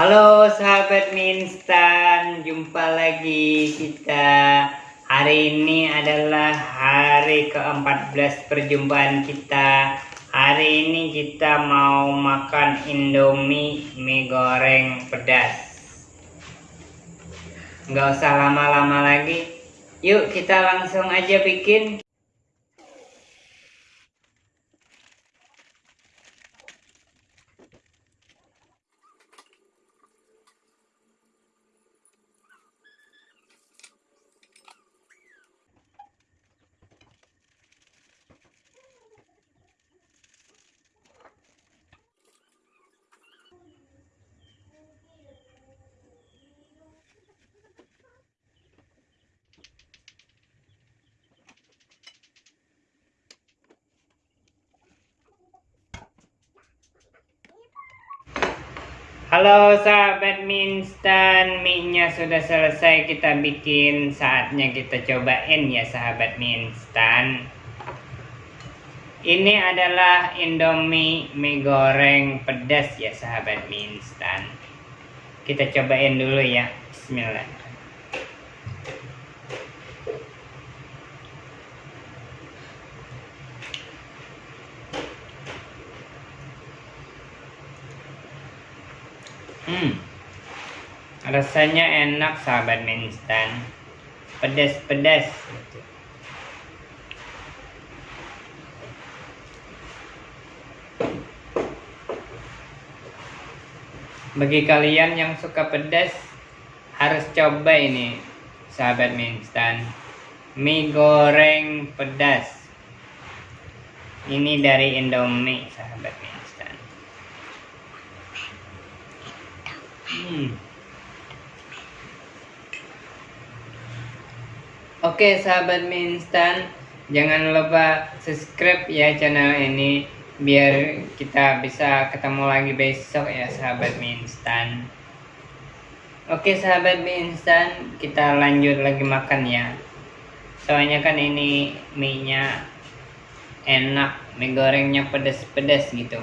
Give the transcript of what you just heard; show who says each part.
Speaker 1: Halo sahabat mie instan, jumpa lagi kita. Hari ini adalah hari ke-14 perjumpaan kita. Hari ini kita mau makan Indomie mie goreng pedas. Nggak usah lama-lama lagi. Yuk kita langsung aja bikin. Halo sahabat mie instan, mie-nya sudah selesai kita bikin, saatnya kita cobain ya sahabat mie instan. Ini adalah Indomie mie goreng pedas ya sahabat mie instan. Kita cobain dulu ya, bismillah. Hmm. Rasanya enak sahabat mie instan. Pedas-pedas. Bagi kalian yang suka pedas harus coba ini sahabat mie instan. Mie goreng pedas. Ini dari Indomie sahabat mie instan. Oke sahabat mie instan, jangan lupa subscribe ya channel ini biar kita bisa ketemu lagi besok ya sahabat mie instan. Oke sahabat mie instan, kita lanjut lagi makan ya. Soalnya kan ini mie-nya enak, mie gorengnya pedas-pedas gitu.